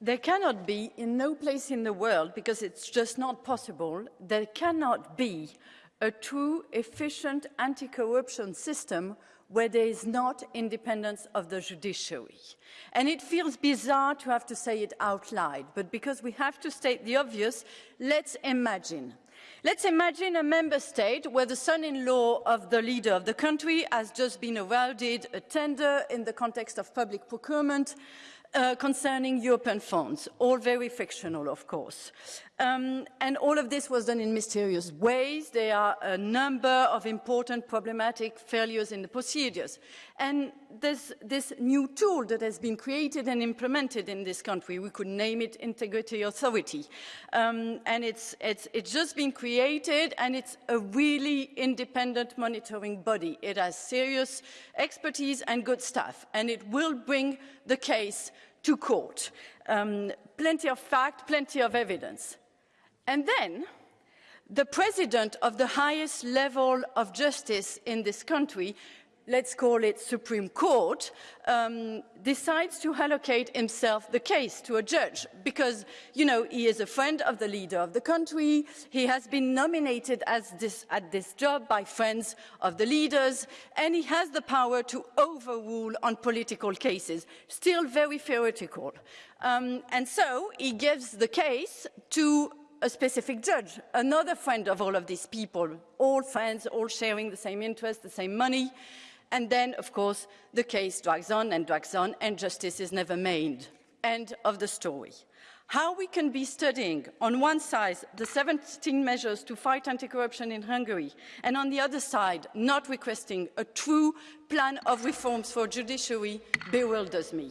there cannot be, in no place in the world, because it's just not possible, there cannot be a true, efficient anti-corruption system where there is not independence of the judiciary. And it feels bizarre to have to say it out loud, but because we have to state the obvious, let's imagine. Let's imagine a member state where the son-in-law of the leader of the country has just been awarded a tender in the context of public procurement uh, concerning European funds, all very fictional, of course. Um, and all of this was done in mysterious ways. There are a number of important problematic failures in the procedures. And there's this new tool that has been created and implemented in this country. We could name it Integrity Authority. Um, and it's, it's, it's just been created and it's a really independent monitoring body. It has serious expertise and good staff. And it will bring the case to court. Um, plenty of fact, plenty of evidence. And then the president of the highest level of justice in this country let's call it Supreme Court, um, decides to allocate himself the case to a judge because, you know, he is a friend of the leader of the country. He has been nominated as this, at this job by friends of the leaders, and he has the power to overrule on political cases. Still very theoretical. Um, and so he gives the case to a specific judge, another friend of all of these people, all friends, all sharing the same interest, the same money. And then, of course, the case drags on and drags on, and justice is never made. End of the story. How we can be studying, on one side, the 17 measures to fight anti-corruption in Hungary, and on the other side, not requesting a true plan of reforms for judiciary bewilders me.